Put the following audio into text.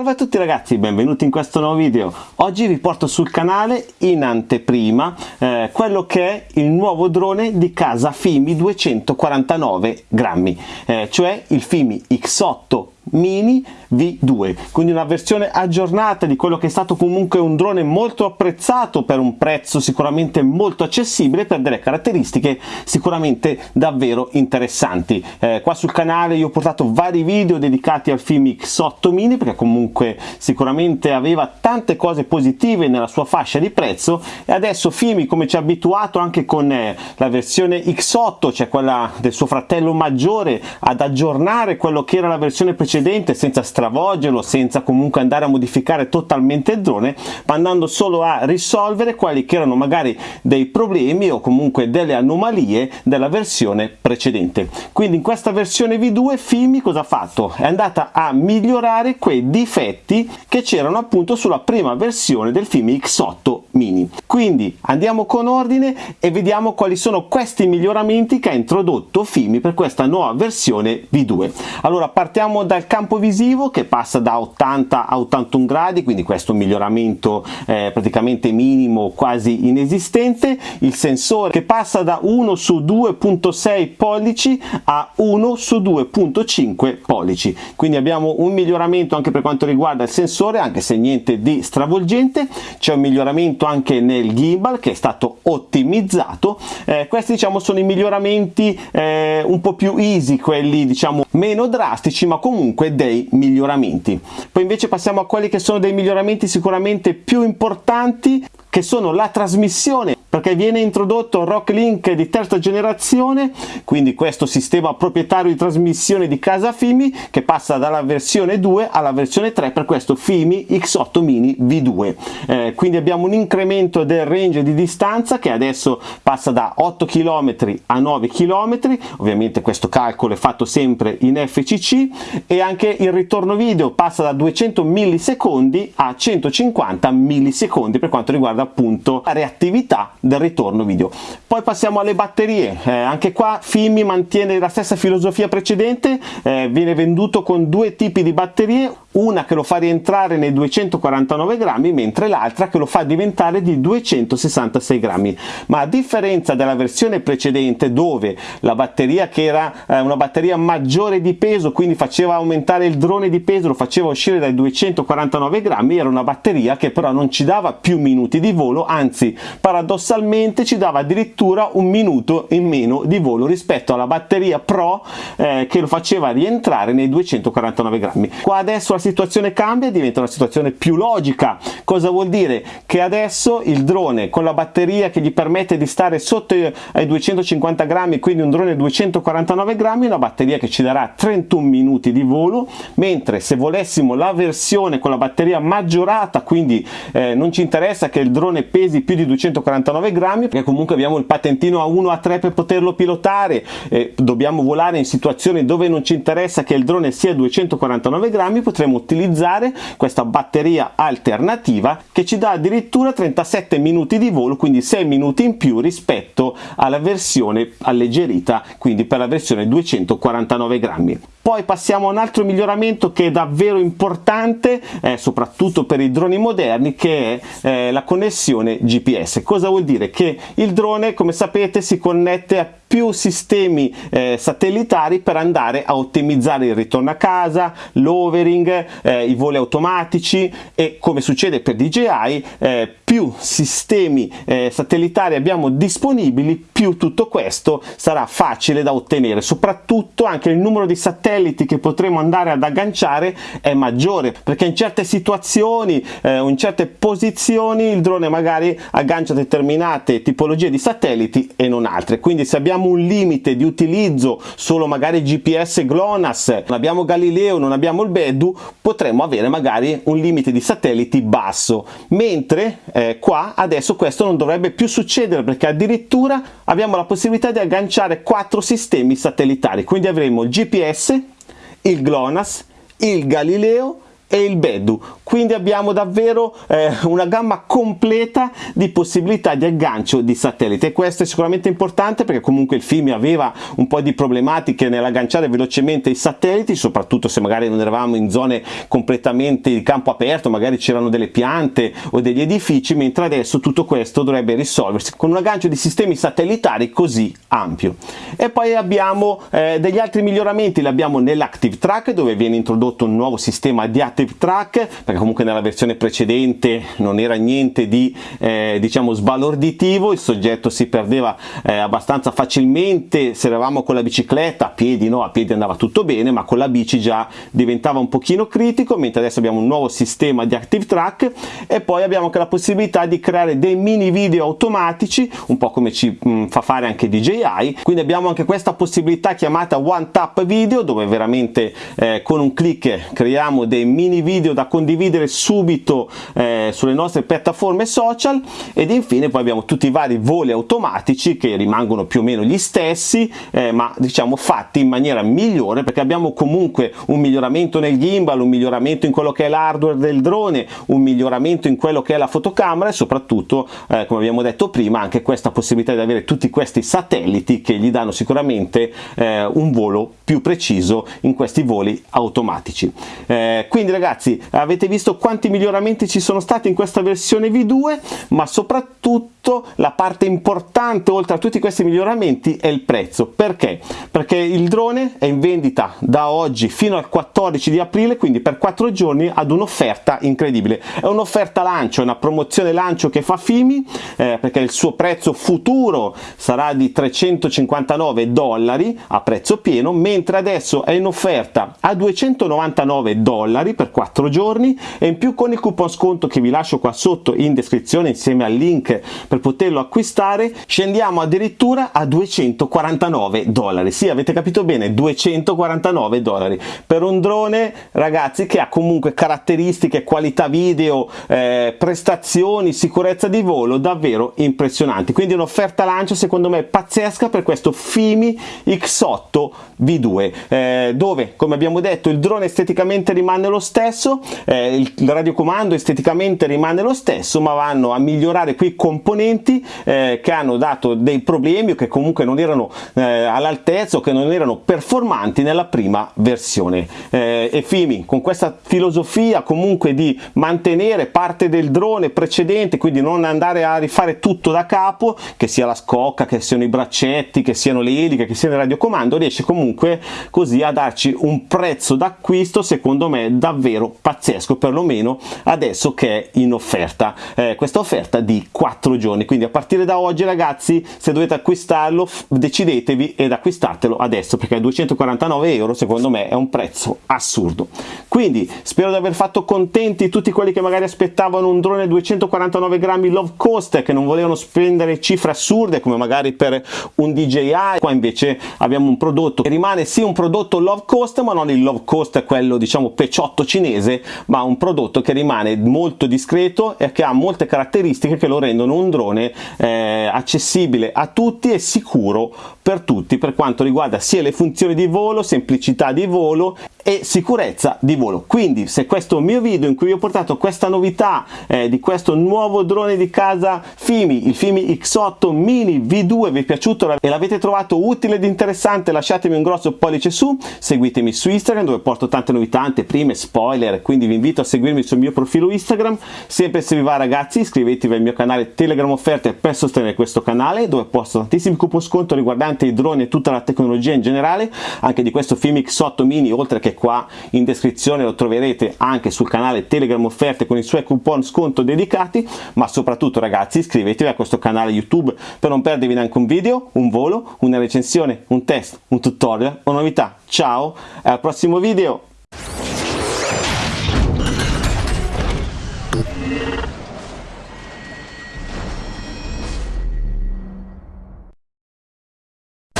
Salve a tutti ragazzi, benvenuti in questo nuovo video. Oggi vi porto sul canale in anteprima eh, quello che è il nuovo drone di casa Fimi 249 grammi, eh, cioè il Fimi X8 Mini V2 quindi una versione aggiornata di quello che è stato comunque un drone molto apprezzato per un prezzo sicuramente molto accessibile per delle caratteristiche sicuramente davvero interessanti. Eh, qua sul canale io ho portato vari video dedicati al film X8 Mini perché comunque sicuramente aveva tante cose positive nella sua fascia di prezzo e adesso Fimi come ci ha abituato anche con eh, la versione X8 cioè quella del suo fratello maggiore ad aggiornare quello che era la versione precedente precedente senza stravolgerlo, senza comunque andare a modificare totalmente il drone, ma andando solo a risolvere quelli che erano magari dei problemi o comunque delle anomalie della versione precedente. Quindi in questa versione V2 Fimi cosa ha fatto? È andata a migliorare quei difetti che c'erano appunto sulla prima versione del Fimi X8 mini. Quindi andiamo con ordine e vediamo quali sono questi miglioramenti che ha introdotto Fimi per questa nuova versione V2. Allora partiamo dal campo visivo che passa da 80 a 81 gradi, quindi questo miglioramento eh, praticamente minimo, quasi inesistente. Il sensore che passa da 1 su 2.6 pollici a 1 su 2.5 pollici. Quindi abbiamo un miglioramento anche per quanto riguarda il sensore, anche se niente di stravolgente. C'è un miglioramento anche nel gimbal che è stato ottimizzato. Eh, questi diciamo sono i miglioramenti eh, un po' più easy, quelli diciamo meno drastici, ma comunque comunque dei miglioramenti. Poi invece passiamo a quelli che sono dei miglioramenti sicuramente più importanti che sono la trasmissione perché viene introdotto Rock Link di terza generazione quindi questo sistema proprietario di trasmissione di casa Fimi che passa dalla versione 2 alla versione 3 per questo Fimi X8 Mini V2 eh, quindi abbiamo un incremento del range di distanza che adesso passa da 8 km a 9 km ovviamente questo calcolo è fatto sempre in FCC e anche il ritorno video passa da 200 millisecondi a 150 millisecondi per quanto riguarda appunto la reattività del ritorno video. Poi passiamo alle batterie. Eh, anche qua Fimi mantiene la stessa filosofia precedente. Eh, viene venduto con due tipi di batterie una che lo fa rientrare nei 249 grammi mentre l'altra che lo fa diventare di 266 grammi. Ma a differenza della versione precedente dove la batteria che era eh, una batteria maggiore di peso quindi faceva aumentare il drone di peso lo faceva uscire dai 249 grammi era una batteria che però non ci dava più minuti di volo anzi paradossalmente ci dava addirittura un minuto in meno di volo rispetto alla batteria pro eh, che lo faceva rientrare nei 249 grammi. Qua adesso situazione cambia diventa una situazione più logica. Cosa vuol dire? Che adesso il drone con la batteria che gli permette di stare sotto ai 250 grammi quindi un drone 249 grammi una batteria che ci darà 31 minuti di volo mentre se volessimo la versione con la batteria maggiorata quindi eh, non ci interessa che il drone pesi più di 249 grammi perché comunque abbiamo il patentino A1 A3 per poterlo pilotare eh, dobbiamo volare in situazioni dove non ci interessa che il drone sia 249 grammi potremo utilizzare questa batteria alternativa che ci dà addirittura 37 minuti di volo quindi 6 minuti in più rispetto alla versione alleggerita quindi per la versione 249 grammi poi passiamo a un altro miglioramento che è davvero importante eh, soprattutto per i droni moderni che è eh, la connessione GPS cosa vuol dire? Che il drone come sapete si connette a più sistemi eh, satellitari per andare a ottimizzare il ritorno a casa, l'overing, eh, i voli automatici e come succede per DJI eh, più sistemi eh, satellitari abbiamo disponibili più tutto questo sarà facile da ottenere. Soprattutto anche il numero di satelliti che potremo andare ad agganciare è maggiore perché in certe situazioni eh, o in certe posizioni il drone magari aggancia determinate tipologie di satelliti e non altre. Quindi se abbiamo un limite di utilizzo solo magari GPS GLONASS, non abbiamo Galileo, non abbiamo il Bedu, potremmo avere magari un limite di satelliti basso, mentre eh, qua adesso questo non dovrebbe più succedere perché addirittura abbiamo la possibilità di agganciare quattro sistemi satellitari, quindi avremo il GPS, il GLONASS, il Galileo e il Bedu quindi abbiamo davvero eh, una gamma completa di possibilità di aggancio di satellite. E questo è sicuramente importante perché comunque il film aveva un po' di problematiche nell'agganciare velocemente i satelliti soprattutto se magari non eravamo in zone completamente di campo aperto magari c'erano delle piante o degli edifici mentre adesso tutto questo dovrebbe risolversi con un aggancio di sistemi satellitari così ampio. E poi abbiamo eh, degli altri miglioramenti. Li abbiamo nell'Active Track dove viene introdotto un nuovo sistema di Active Active Track perché comunque nella versione precedente non era niente di eh, diciamo sbalorditivo il soggetto si perdeva eh, abbastanza facilmente se eravamo con la bicicletta a piedi no a piedi andava tutto bene ma con la bici già diventava un pochino critico mentre adesso abbiamo un nuovo sistema di Active Track e poi abbiamo anche la possibilità di creare dei mini video automatici un po' come ci mh, mm, fa fare anche DJI quindi abbiamo anche questa possibilità chiamata One Tap Video dove veramente eh, con un clic creiamo dei mini mini video da condividere subito eh, sulle nostre piattaforme social ed infine poi abbiamo tutti i vari voli automatici che rimangono più o meno gli stessi eh, ma diciamo fatti in maniera migliore perché abbiamo comunque un miglioramento nel gimbal, un miglioramento in quello che è l'hardware del drone, un miglioramento in quello che è la fotocamera e soprattutto eh, come abbiamo detto prima anche questa possibilità di avere tutti questi satelliti che gli danno sicuramente eh, un volo più preciso in questi voli automatici. Eh, quindi ragazzi avete visto quanti miglioramenti ci sono stati in questa versione V2 ma soprattutto la parte importante oltre a tutti questi miglioramenti è il prezzo. Perché? perché il drone è in vendita da oggi fino al 14 di aprile quindi per 4 giorni ad un'offerta incredibile. È un'offerta lancio, è una promozione lancio che fa Fimi eh, perché il suo prezzo futuro sarà di 359 dollari a prezzo pieno mentre adesso è in offerta a 299 dollari per 4 giorni e in più con il coupon sconto che vi lascio qua sotto in descrizione insieme al link per poterlo acquistare scendiamo addirittura a 249 dollari. Sì avete capito bene 249 dollari. Per un drone ragazzi che ha comunque caratteristiche qualità video eh, prestazioni sicurezza di volo davvero impressionanti. Quindi un'offerta lancio secondo me pazzesca per questo Fimi X8 V2 eh, dove come abbiamo detto il drone esteticamente rimane lo stesso, eh, il radiocomando esteticamente rimane lo stesso, ma vanno a migliorare quei componenti eh, che hanno dato dei problemi o che comunque non erano eh, all'altezza o che non erano performanti nella prima versione. Eh, e Fimi con questa filosofia comunque di mantenere parte del drone precedente, quindi non andare a rifare tutto da capo, che sia la scocca, che siano i braccetti, che siano le eliche, che sia il radiocomando, riesce comunque così a darci un prezzo d'acquisto secondo me davvero pazzesco perlomeno adesso che è in offerta. Eh, questa offerta di 4 giorni. Quindi a partire da oggi ragazzi se dovete acquistarlo decidetevi ed acquistatelo adesso perché a 249 euro secondo me è un prezzo assurdo. Quindi spero di aver fatto contenti tutti quelli che magari aspettavano un drone 249 grammi low cost che non volevano spendere cifre assurde come magari per un DJI qua invece abbiamo un prodotto che rimane sì un prodotto low cost ma non il low cost quello diciamo peciotto cinese ma un prodotto che rimane molto discreto e che ha molte caratteristiche che lo rendono un drone eh, accessibile a tutti e sicuro per tutti per quanto riguarda sia le funzioni di volo, semplicità di volo e sicurezza di volo. Quindi se questo mio video in cui ho portato questa novità eh, di questo nuovo drone di casa Fimi il Fimi X8 mini V2 vi è piaciuto e l'avete trovato utile ed interessante lasciatemi un grosso pollice su seguitemi su Instagram dove porto tante novità anteprime spoiler quindi vi invito a seguirmi sul mio profilo Instagram. Sempre se vi va ragazzi iscrivetevi al mio canale Telegram offerte per sostenere questo canale dove posto tantissimi coupon sconto riguardanti i droni e tutta la tecnologia in generale anche di questo Fimi X8 mini oltre che qua in descrizione lo troverete anche sul canale Telegram offerte con i suoi coupon sconto dedicati ma soprattutto ragazzi iscrivetevi a questo canale YouTube per non perdervi neanche un video, un volo, una recensione, un test, un tutorial o novità. Ciao e al prossimo video!